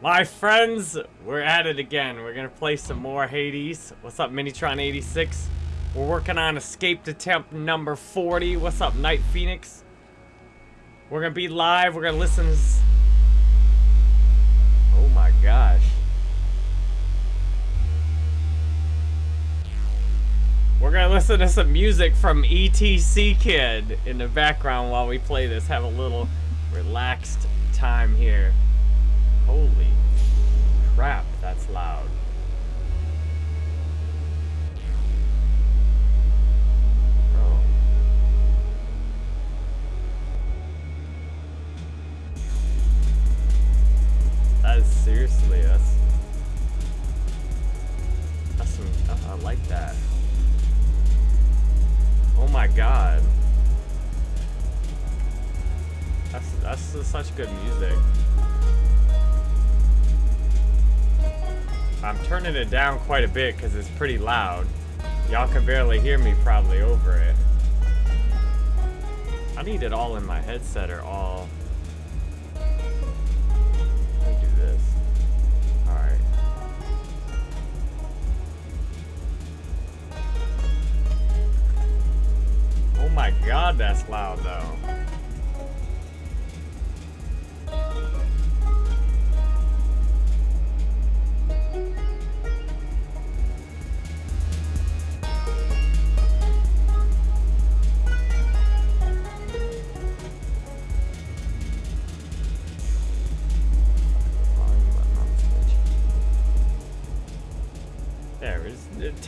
My friends, we're at it again. We're gonna play some more Hades. What's up, Minitron86? We're working on escaped attempt number 40. What's up, Night Phoenix? We're gonna be live. We're gonna listen. Oh my gosh. We're gonna listen to some music from ETC Kid in the background while we play this. Have a little relaxed time here. Holy crap, that's loud. Oh. That is seriously, that's... That's some... I like that. Oh my god. That's, that's such good music. I'm turning it down quite a bit because it's pretty loud. Y'all can barely hear me probably over it. I need it all in my headset or all... Let me do this. Alright. Oh my god, that's loud though.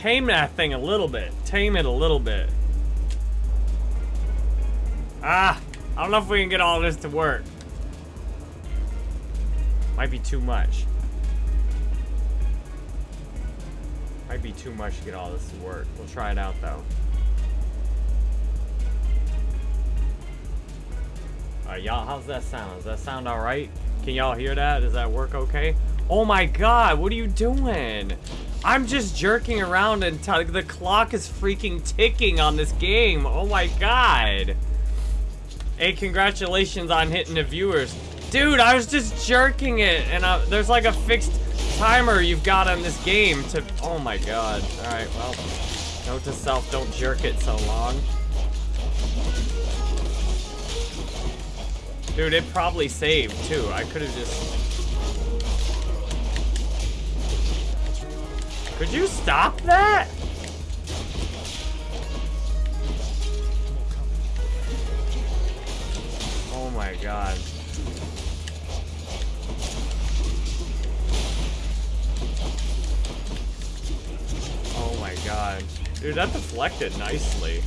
Tame that thing a little bit. Tame it a little bit. Ah! I don't know if we can get all this to work. Might be too much. Might be too much to get all this to work. We'll try it out though. Alright, y'all, how's that sound? Does that sound alright? Can y'all hear that? Does that work okay? Oh my god, what are you doing? I'm just jerking around and the clock is freaking ticking on this game. Oh my god. Hey, congratulations on hitting the viewers. Dude, I was just jerking it, and uh, there's like a fixed timer you've got on this game to... Oh my god. Alright, well, note to self, don't jerk it so long. Dude, it probably saved, too. I could have just... Could you stop that? Oh my god. Oh my god. Dude, that deflected nicely.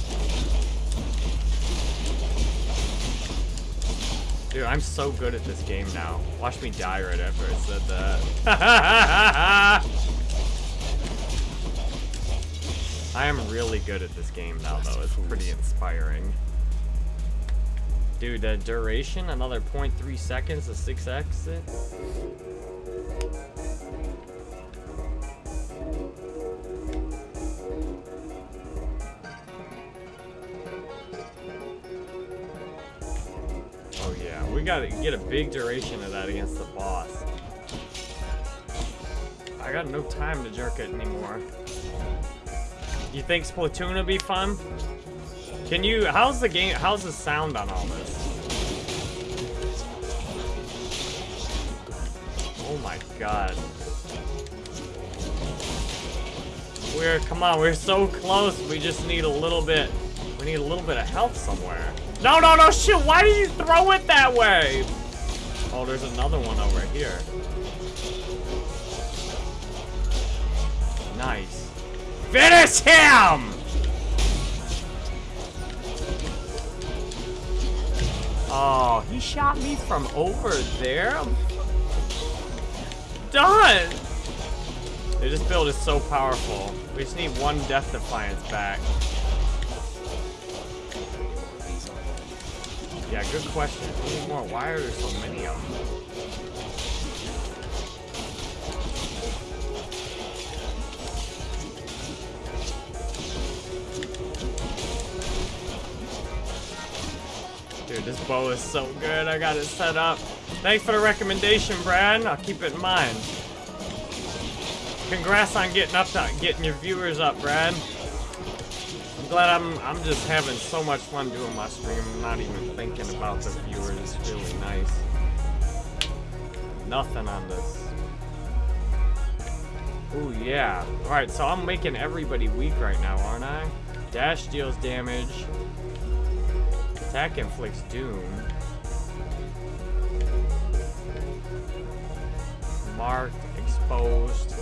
Dude, I'm so good at this game now. Watch me die right after I said that. I am really good at this game now, though. It's pretty inspiring. Dude, the duration, another 0.3 seconds to 6 exit. Oh yeah, we gotta get a big duration of that against the boss. I got no time to jerk it anymore. You think Splatoon will be fun? Can you, how's the game, how's the sound on all this? Oh my god. We're, come on, we're so close. We just need a little bit, we need a little bit of health somewhere. No, no, no, shit, why did you throw it that way? Oh, there's another one over here. Finish him! Oh, he shot me from over there? Done! This build is so powerful. We just need one Death Defiance back. Yeah, good question. How more? Why are there so many of them? Dude, this bow is so good. I got it set up. Thanks for the recommendation, Brad. I'll keep it in mind. Congrats on getting up to getting your viewers up, Brad. I'm glad I'm I'm just having so much fun doing my stream. I'm not even thinking about the viewers. It's really nice. Nothing on this. Oh yeah. Alright, so I'm making everybody weak right now, aren't I? Dash deals damage. Attack inflicts doom. Marked, exposed.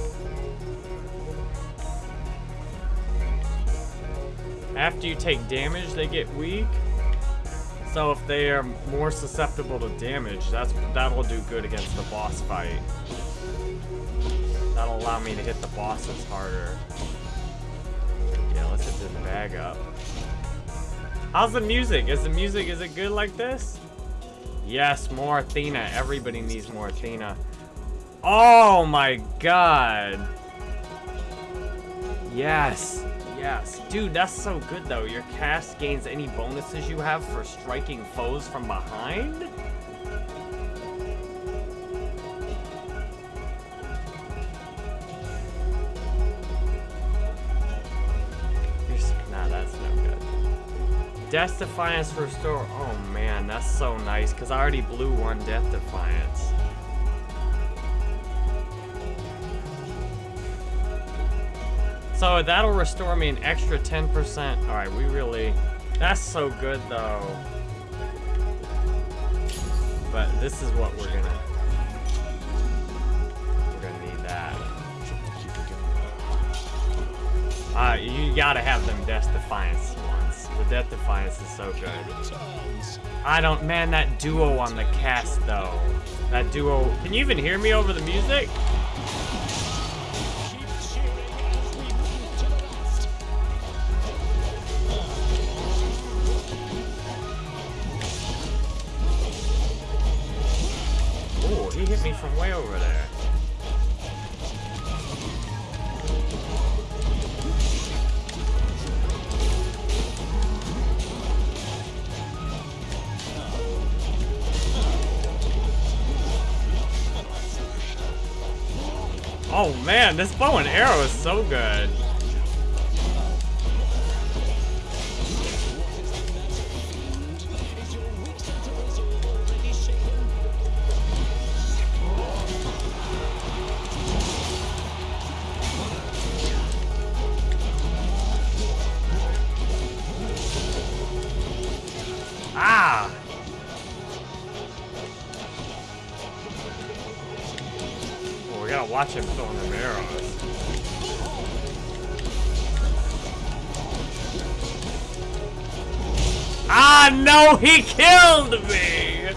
After you take damage, they get weak. So if they are more susceptible to damage, that's that'll do good against the boss fight. That'll allow me to hit the bosses harder. Yeah, let's hit this bag up. How's the music? Is the music, is it good like this? Yes, more Athena. Everybody needs more Athena. Oh my god. Yes. Yes. Dude, that's so good though. Your cast gains any bonuses you have for striking foes from behind? Death Defiance restore. Oh man, that's so nice because I already blew one Death Defiance. So that'll restore me an extra 10%. All right, we really, that's so good though. But this is what we're gonna, we're gonna need that. Uh, you gotta have them Death Defiance ones. The Death Defiance is so good. I don't, man, that duo on the cast though. That duo, can you even hear me over the music? Ooh, he hit me from way over there. Man, this bow and arrow is so good. No, he killed me!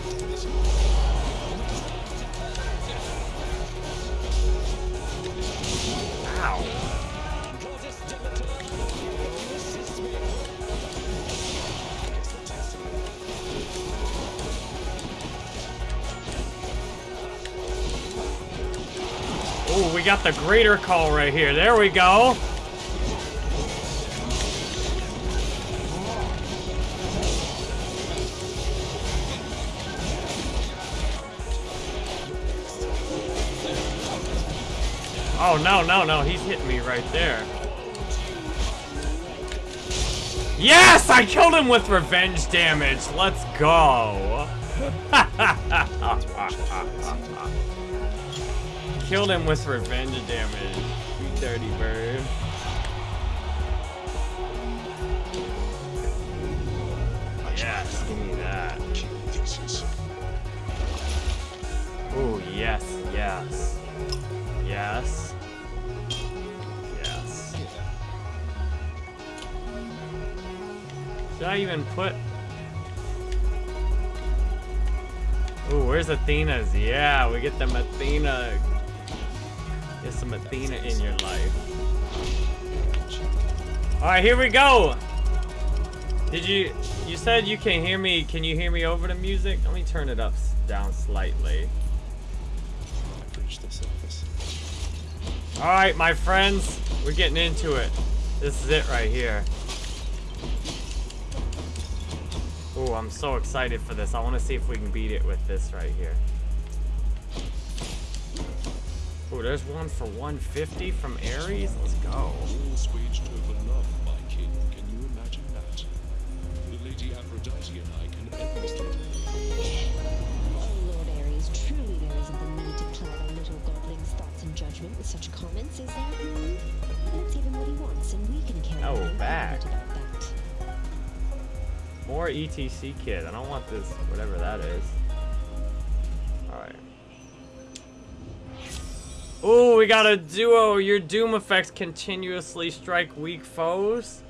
Oh, we got the greater call right here. There we go. Oh, no, no, no. He's hitting me right there. Yes! I killed him with revenge damage. Let's go. killed him with revenge damage. You dirty bird. Yes, give me that. Oh, yes. Yes. Yes. Should I even put... Oh, where's Athena's? Yeah, we get them Athena Get some Athena in your life. Alright, here we go! Did you... You said you can hear me. Can you hear me over the music? Let me turn it up down slightly. Alright, my friends. We're getting into it. This is it right here. Oh, I'm so excited for this. I want to see if we can beat it with this right here. Oh, there's one for 150 from Ares. Let's go. Oh, judgment with such comments, is? Hmm? That's even what he wants, and we can carry Oh, back. More ETC kid. I don't want this, whatever that is. Alright. Ooh, we got a duo. Your doom effects continuously strike weak foes.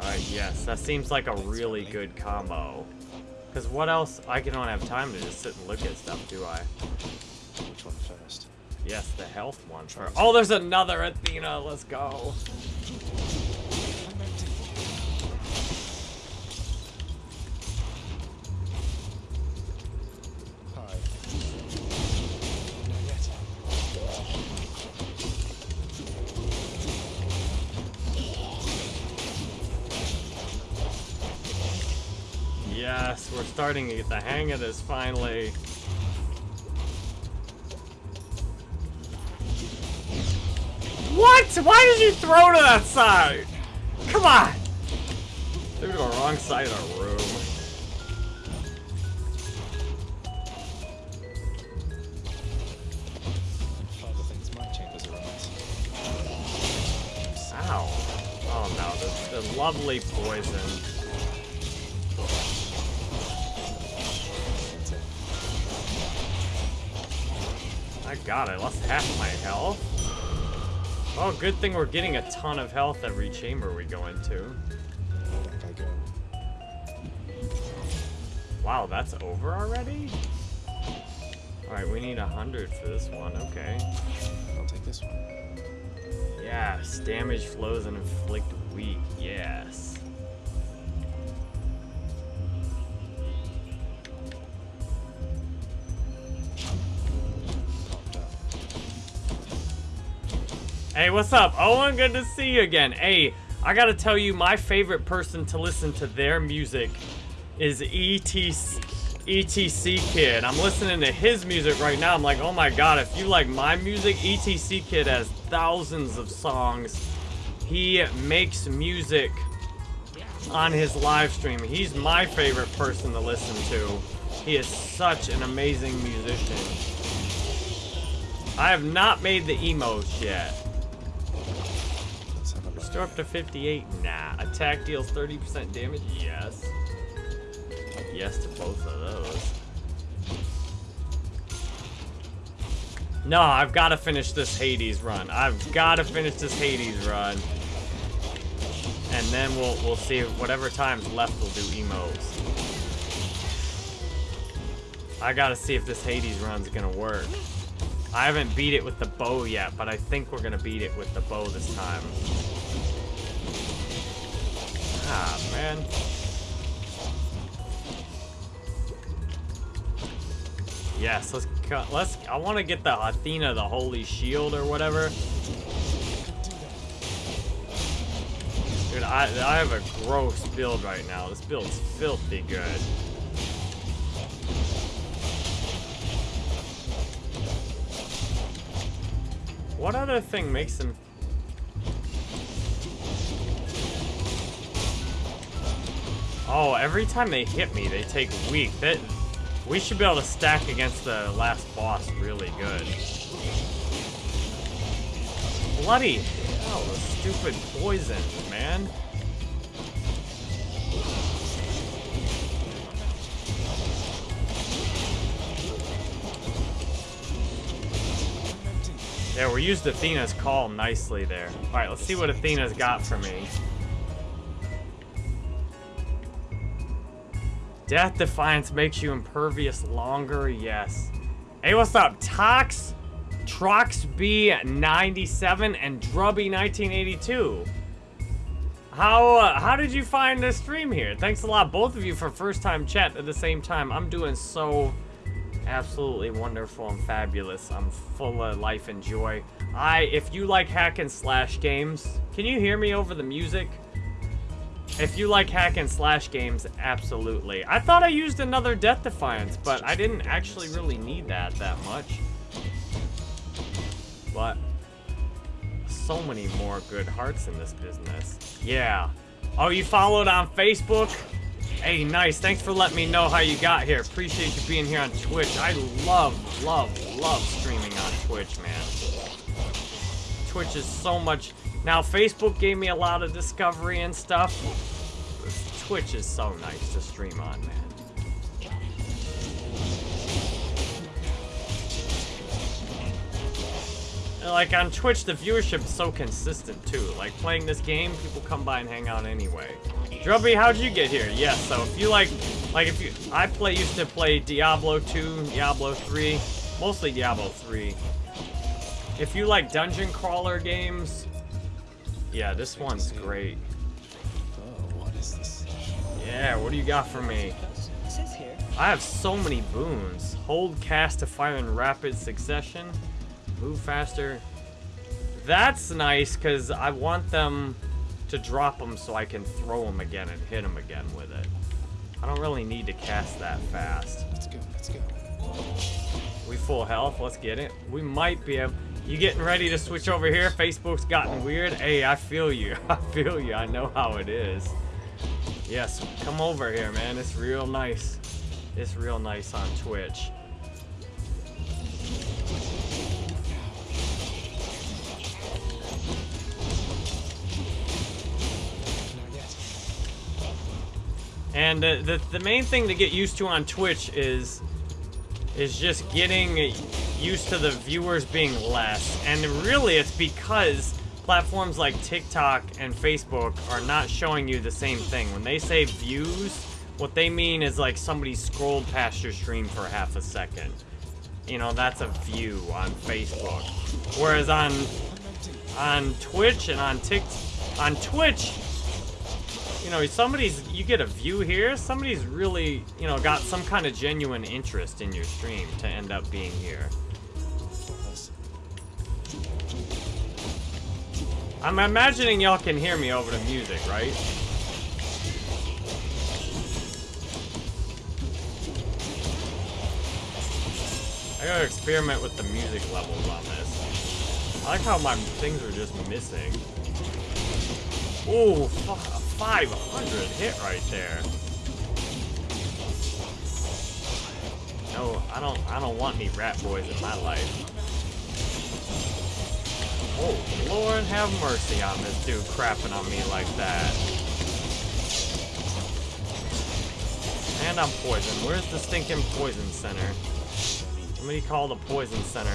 Alright, yes. That seems like a really good combo. Because what else? I don't have time to just sit and look at stuff, do I? Which one first? Yes, the health one for. Oh, there's another Athena. Let's go. Yes, we're starting to get the hang of this finally. What? Why did you throw to that side? Come on. Threw to the wrong side of the room. Father thinks my chambers are a mess. Ow. Oh no, the, the lovely poison. That's. My god, I lost half my health. Oh, good thing we're getting a ton of health every chamber we go into. Back I go. Wow, that's over already? Alright, we need a hundred for this one, okay. I'll take this one. Yes, damage flows and inflict weak, yes. Hey, what's up? Owen, good to see you again. Hey, I gotta tell you, my favorite person to listen to their music is ETC, ETC Kid. I'm listening to his music right now. I'm like, oh my god, if you like my music, ETC Kid has thousands of songs. He makes music on his live stream. He's my favorite person to listen to. He is such an amazing musician. I have not made the emos yet. Restore up to 58? Nah. Attack deals 30% damage? Yes. Yes to both of those. No, I've got to finish this Hades run. I've got to finish this Hades run. And then we'll we'll see whatever time's left we'll do emos. I gotta see if this Hades run's gonna work. I haven't beat it with the bow yet, but I think we're gonna beat it with the bow this time. Ah, man. Yes, let's cut. Let's. I want to get the Athena, the Holy Shield or whatever. Dude, I I have a gross build right now. This build's filthy good. What other thing makes them Oh, every time they hit me, they take weak. That we should be able to stack against the last boss really good. Bloody hell, the stupid poison, man. Yeah, we used Athena's call nicely there. Alright, let's see what Athena's got for me. Death Defiance makes you impervious longer, yes. Hey, what's up? Tox, Trox B97, and Drubby 1982. How uh, how did you find the stream here? Thanks a lot, both of you, for first time chat at the same time. I'm doing so absolutely wonderful and fabulous. I'm full of life and joy. I, if you like hack and slash games, can you hear me over the music? If you like hack and slash games, absolutely. I thought I used another Death Defiance, but I didn't actually really need that that much. But so many more good hearts in this business. Yeah. Oh, you followed on Facebook? Hey, nice. Thanks for letting me know how you got here. Appreciate you being here on Twitch. I love, love, love streaming on Twitch, man. Twitch is so much... Now, Facebook gave me a lot of discovery and stuff. Twitch is so nice to stream on, man. like on Twitch, the viewership is so consistent too. Like playing this game, people come by and hang out anyway. Drubby, how'd you get here? Yes, so if you like, like if you, I play used to play Diablo 2, Diablo 3, mostly Diablo 3. If you like dungeon crawler games, yeah, this one's great. Oh, what is this? Yeah, what do you got for me? I have so many boons. Hold cast to fire in rapid succession. Move faster. That's nice, because I want them to drop them so I can throw them again and hit them again with it. I don't really need to cast that fast. Let's go, let's go. We full health, let's get it. We might be able... You getting ready to switch over here? Facebook's gotten weird. Hey, I feel you. I feel you. I know how it is. Yes, come over here, man. It's real nice. It's real nice on Twitch. And the, the, the main thing to get used to on Twitch is is just getting used to the viewers being less. And really, it's because platforms like TikTok and Facebook are not showing you the same thing. When they say views, what they mean is like somebody scrolled past your stream for half a second. You know, that's a view on Facebook. Whereas on on Twitch and on Tik on Twitch, you know, somebody's, you get a view here, somebody's really, you know, got some kind of genuine interest in your stream to end up being here. I'm imagining y'all can hear me over the music, right? I gotta experiment with the music levels on this. I like how my things are just missing. Ooh, 500 hit right there. No, I don't I don't want any rat boys in my life. Oh, Lord have mercy on this dude crapping on me like that. And I'm poisoned. Where's the stinking poison center? Somebody call the poison center.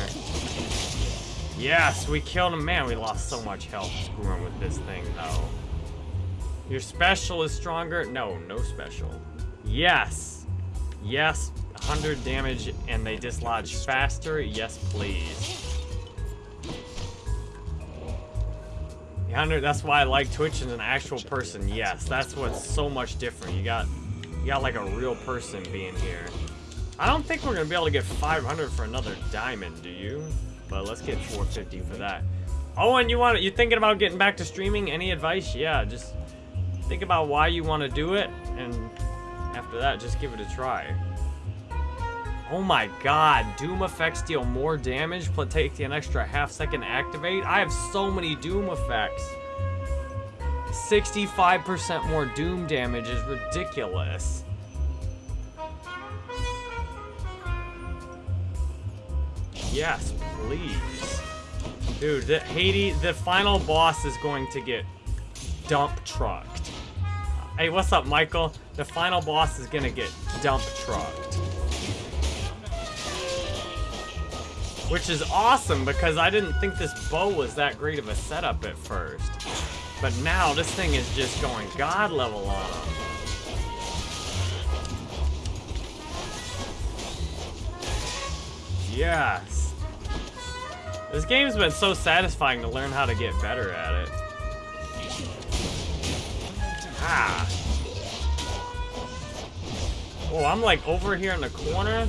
Yes, we killed him. Man, we lost so much health screwing with this thing, though. Your special is stronger? No, no special. Yes. Yes, 100 damage and they dislodge faster? Yes, please. 100, that's why I like Twitch as an actual person. Yes, that's what's so much different. You got you got like a real person being here. I don't think we're gonna be able to get 500 for another diamond, do you? But let's get 450 for that. Oh, and you want you thinking about getting back to streaming? Any advice? Yeah, just Think about why you want to do it, and after that, just give it a try. Oh my god, Doom effects deal more damage, but take an extra half second activate? I have so many Doom effects. 65% more Doom damage is ridiculous. Yes, please. Dude, the the final boss is going to get dump trucked. Hey, what's up, Michael? The final boss is gonna get dump trucked. Which is awesome, because I didn't think this bow was that great of a setup at first. But now, this thing is just going god level on him. Yes. This game's been so satisfying to learn how to get better at it. Ah. Oh, I'm like over here in the corner.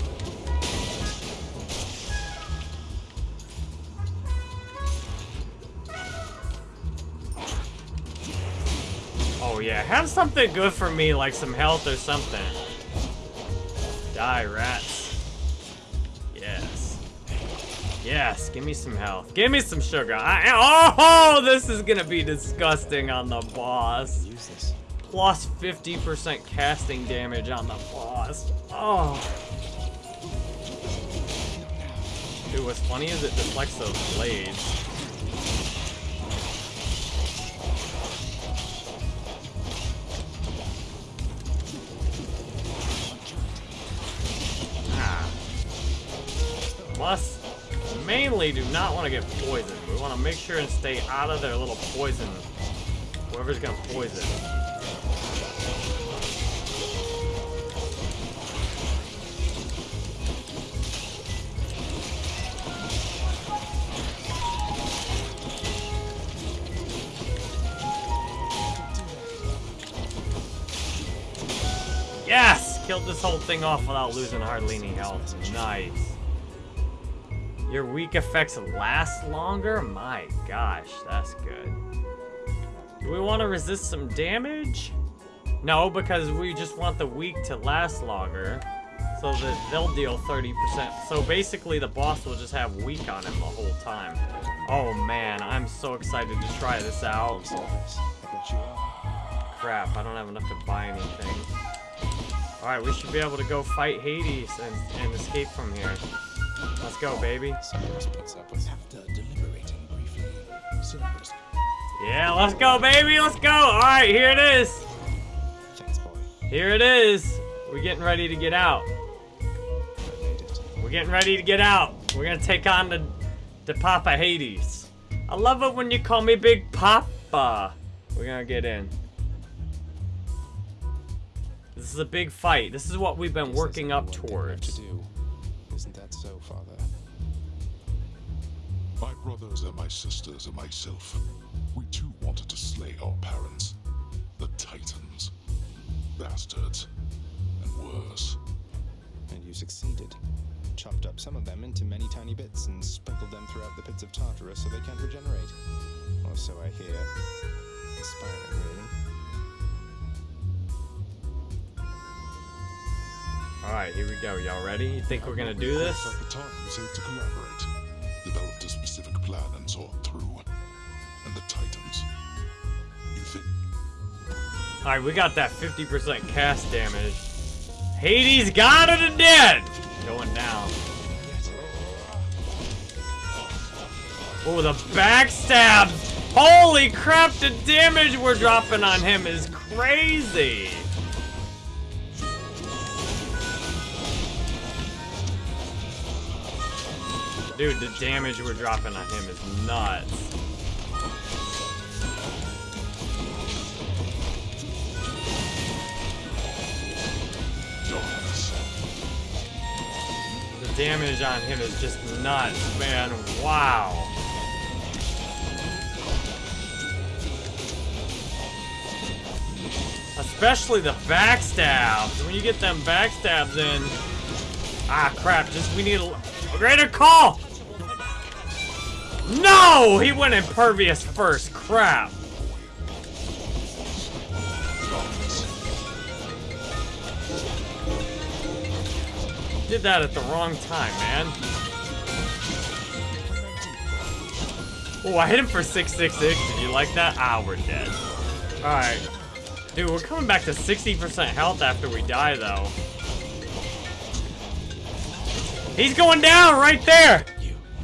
Oh Yeah, have something good for me, like some health or something. Die, rats. Yes. Yes, give me some health. Give me some sugar. I, oh, this is gonna be disgusting on the boss. Use this. Plus 50% casting damage on the boss. Oh. Dude, what's funny is it deflects those blades. Plus, mainly do not want to get poisoned. We want to make sure and stay out of their little poison. Whoever's gonna poison. Yes! Killed this whole thing off without losing hardly any health. Nice. Your weak effects last longer? My gosh, that's good. Do we want to resist some damage? No, because we just want the weak to last longer. So that they'll deal 30%. So basically the boss will just have weak on him the whole time. Oh man, I'm so excited to try this out. Crap, I don't have enough to buy anything. Alright, we should be able to go fight Hades and, and escape from here. Let's go, baby. Yeah, let's go, baby. Let's go. Alright, here it is. Here it is. We're getting ready to get out. We're getting ready to get out. We're gonna take on the, the Papa Hades. I love it when you call me Big Papa. We're gonna get in. This is a big fight. This is what we've been working up towards. Brothers and my sisters and myself, we too wanted to slay our parents, the Titans. Bastards. And worse. And you succeeded. Chopped up some of them into many tiny bits and sprinkled them throughout the pits of Tartarus so they can't regenerate. Or so I hear. Inspiring, really. Alright, here we go. Y'all ready? You think we're gonna do this? Developed a specific plan and saw it through. And the Titans. You think Alright, we got that 50% cast damage. Hades got it and dead! Going down. Oh, the backstab! Holy crap, the damage we're dropping on him is crazy! Dude, the damage we're dropping on him is nuts. The damage on him is just nuts, man. Wow. Especially the backstabs. When you get them backstabs in. Ah, crap. Just, we need a, a greater call. No! He went impervious first. Crap. Did that at the wrong time, man. Oh, I hit him for 666. Did you like that? Ah, we're dead. Alright. Dude, we're coming back to 60% health after we die, though. He's going down right there!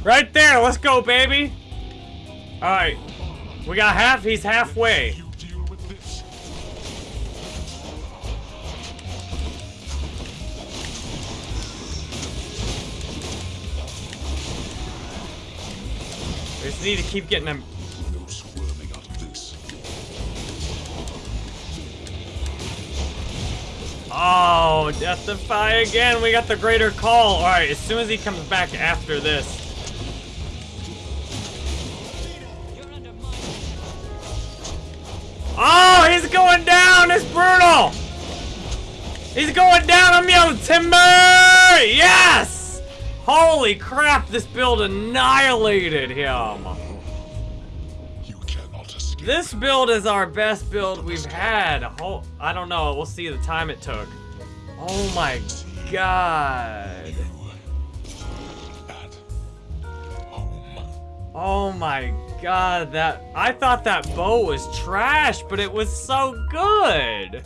Right there, let's go, baby! Alright. We got half, he's halfway. We just need to keep getting this. Oh, Death Defy again. We got the greater call. Alright, as soon as he comes back after this. It's brutal. He's going down. I'm yelling timber. Yes. Holy crap, this build annihilated him. You cannot escape. This build is our best build we've had. Ho I don't know. We'll see the time it took. Oh my god. Oh my god, that I thought that bow was trash, but it was so good.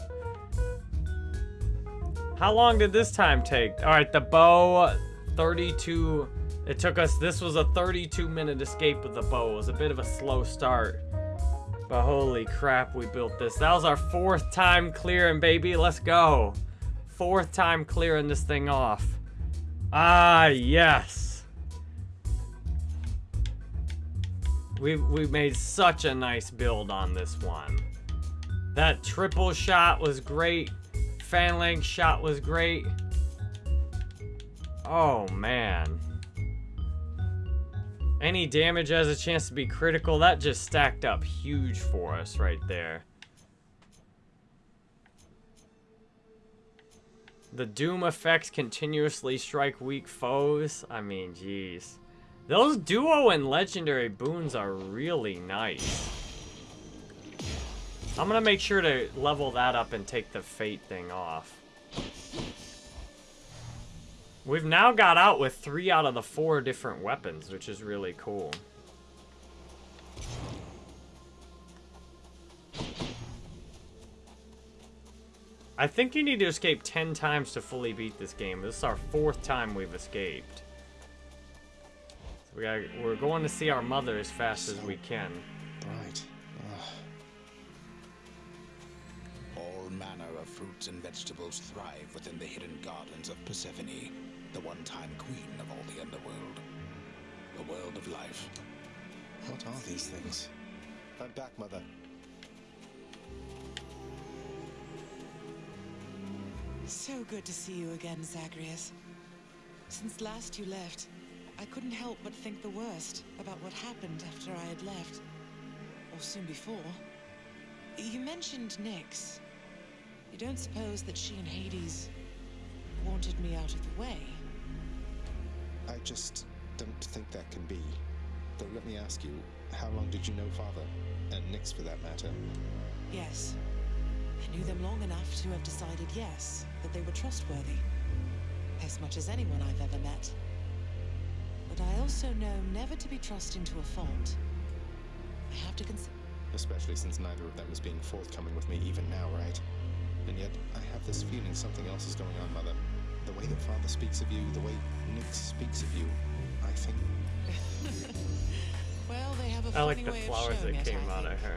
How long did this time take? All right, the bow 32 it took us this was a 32 minute escape with the bow. It was a bit of a slow start. But holy crap, we built this. That was our fourth time clearing, baby. Let's go. Fourth time clearing this thing off. Ah, yes. We we made such a nice build on this one. That triple shot was great. Phalanx shot was great. Oh man. Any damage has a chance to be critical. That just stacked up huge for us right there. The Doom effects continuously strike weak foes. I mean, jeez. Those duo and legendary boons are really nice. I'm gonna make sure to level that up and take the fate thing off. We've now got out with three out of the four different weapons, which is really cool. I think you need to escape 10 times to fully beat this game. This is our fourth time we've escaped. So we gotta, we're going to see our mother as fast as we can. Right. Ugh. All manner of fruits and vegetables thrive within the hidden gardens of Persephone, the one-time queen of all the underworld. The world of life. What are these things? I'm back, Mother. So good to see you again, Zagreus. Since last you left, I couldn't help but think the worst about what happened after I had left. Or soon before. You mentioned Nyx. You don't suppose that she and Hades wanted me out of the way? I just don't think that can be. Though let me ask you, how long did you know Father? And Nyx for that matter? Yes. I knew them long enough to have decided yes, that they were trustworthy. As much as anyone I've ever met. But I also know never to be trusting to a fault. I have to consider. Especially since neither of them is being forthcoming with me even now, right? And yet, I have this feeling something else is going on, Mother. The way that Father speaks of you, the way Nyx speaks of you, I think... Well, they have a I funny like the way flowers that it, came I out of her.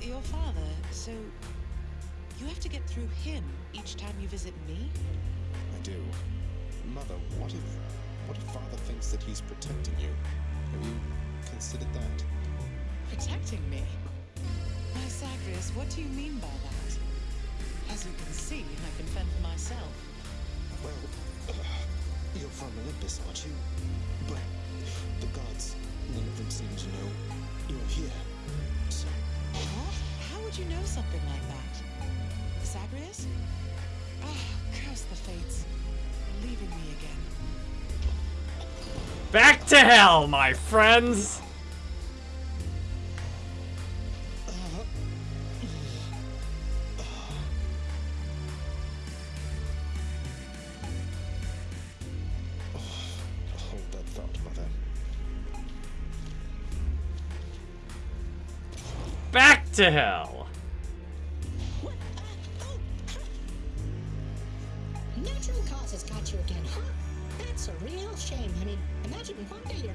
Your father, so you have to get through him each time you visit me? I do. Mother, what if... What if Father thinks that he's protecting you? Have you considered that? Protecting me? Why, Zagreus, what do you mean by that? As you can see, I can fend for myself. Well, you're from Olympus, aren't you? But the gods, none of them seem to know you're here. So, What? How would you know something like that? Zagreus? Ah, curse the fates. Leaving me again. Back to hell, my friends! Back to hell!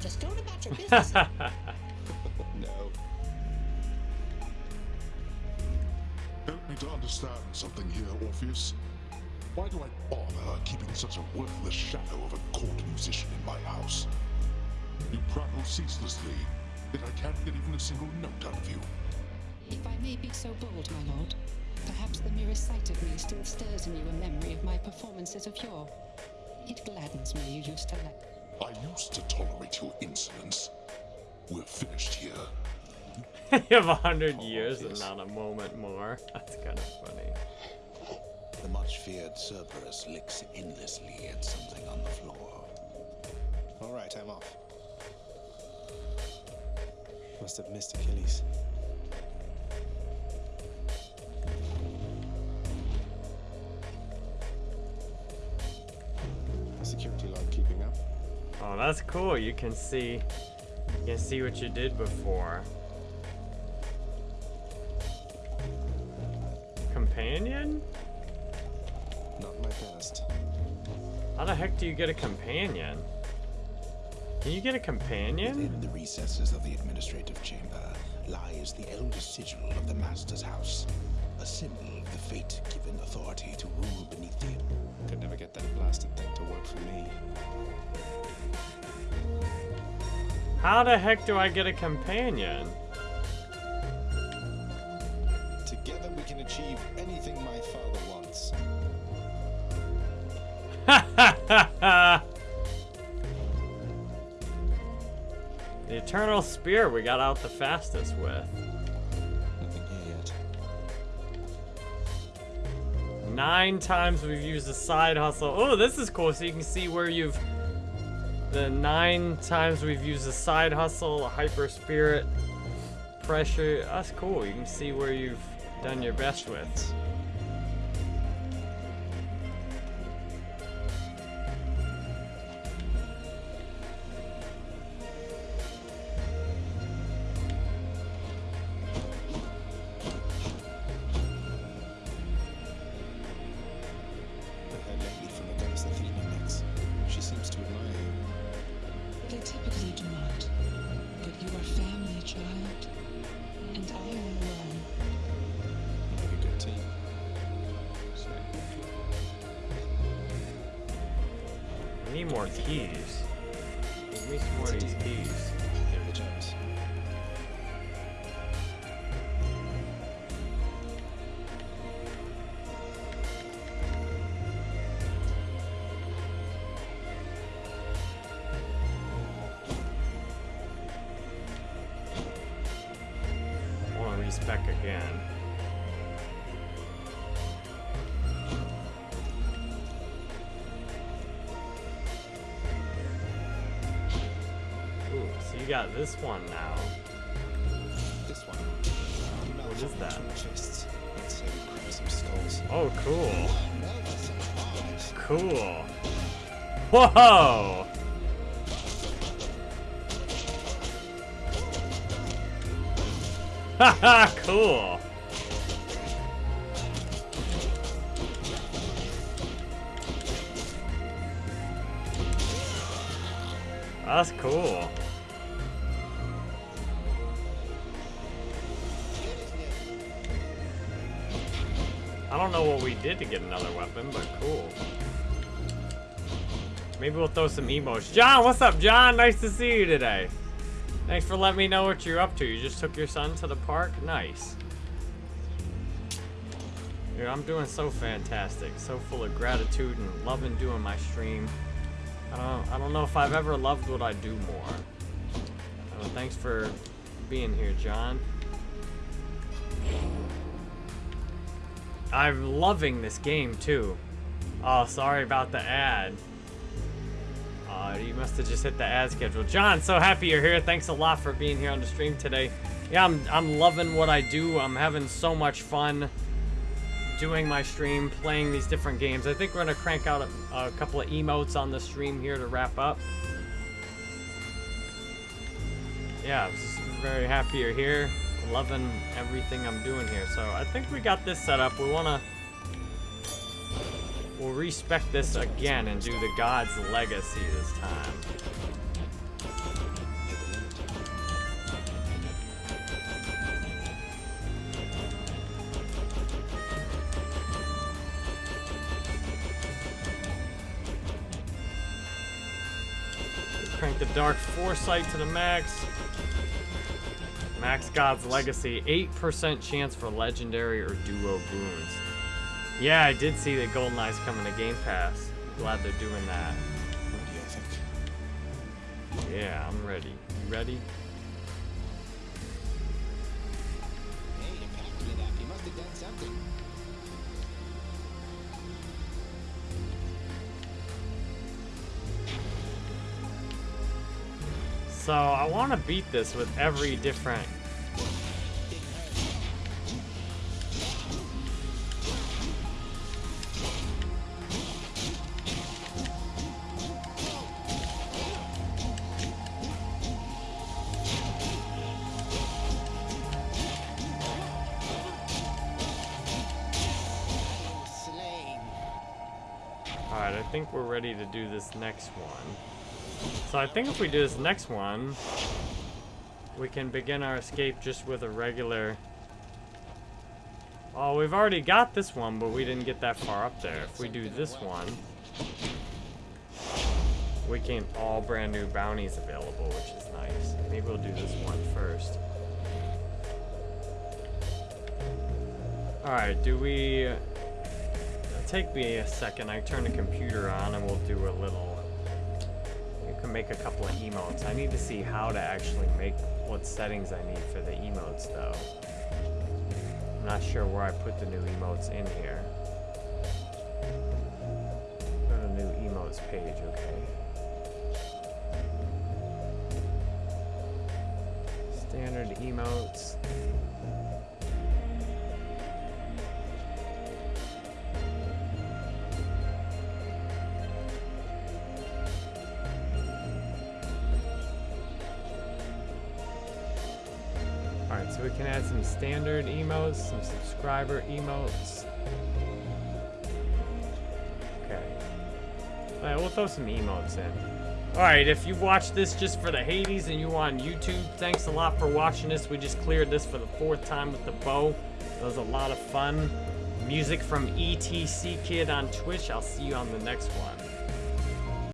Just going about your business. no. Help me to understand something here, Orpheus. Why do I bother keeping such a worthless shadow of a court musician in my house? You prattle ceaselessly, yet I can't get even a single note out of you. If I may be so bold, my lord, perhaps the mere sight of me still stirs in you a memory of my performances of yore. It gladdens me you used to let. I used to tolerate your insolence. We're finished here. you have a hundred oh, years and not a moment more. That's kind of funny. The much-feared Cerberus licks endlessly at something on the floor. All right, I'm off. Must have missed Achilles. Oh, that's cool. You can see, you can see what you did before. Companion? Not my best. How the heck do you get a companion? Can you get a companion? Within the recesses of the administrative chamber lies the elder sigil of the Master's house, a symbol of the fate given authority to rule beneath you. Could never get that blasted thing to work for me. How the heck do I get a companion? Together we can achieve anything my father wants. the Eternal Spear we got out the fastest with. Nothing here yet. Nine times we've used a side hustle. Oh, this is cool. So you can see where you've... The nine times we've used a side hustle, a hyper spirit, pressure. That's cool. You can see where you've done your best with. You got this one now. This one. What is that? Chests. Let's say we grab some skulls. Oh, cool. Cool. Whoa! Haha, cool. That's cool. We did to get another weapon, but cool. Maybe we'll throw some emotes. John, what's up, John? Nice to see you today. Thanks for letting me know what you're up to. You just took your son to the park? Nice. Dude, I'm doing so fantastic. So full of gratitude and loving doing my stream. I don't, I don't know if I've ever loved what I do more. Uh, thanks for being here, John. I'm loving this game too. Oh, sorry about the ad. Uh, you must have just hit the ad schedule. John, so happy you're here. Thanks a lot for being here on the stream today. Yeah, I'm, I'm loving what I do. I'm having so much fun doing my stream, playing these different games. I think we're going to crank out a, a couple of emotes on the stream here to wrap up. Yeah, I'm very happy you're here. Loving everything I'm doing here. So I think we got this set up. We want to... We'll respec this again and do the God's Legacy this time. Crank the Dark Foresight to the max. Max God's Legacy, 8% chance for Legendary or Duo Boons. Yeah, I did see that GoldenEye's coming to Game Pass. Glad they're doing that. Ready, I think. Yeah, I'm ready. You ready? Hey, you packed it up. You must have done something. So I want to beat this with every different Alright, I think we're ready to do this next one. So I think if we do this next one, we can begin our escape just with a regular... Oh, we've already got this one, but we didn't get that far up there. If we do this one, we can all brand new bounties available, which is nice. Maybe we'll do this one first. Alright, do we... Uh, take me a second. I turn the computer on and we'll do a little... Can make a couple of emotes. I need to see how to actually make what settings I need for the emotes, though. I'm not sure where I put the new emotes in here. Go to new emotes page, okay. Standard emotes, some subscriber emotes. Okay. Alright, we'll throw some emotes in. Alright, if you watched this just for the Hades and you on YouTube, thanks a lot for watching this. We just cleared this for the fourth time with the bow. It was a lot of fun. Music from ETC Kid on Twitch. I'll see you on the next one.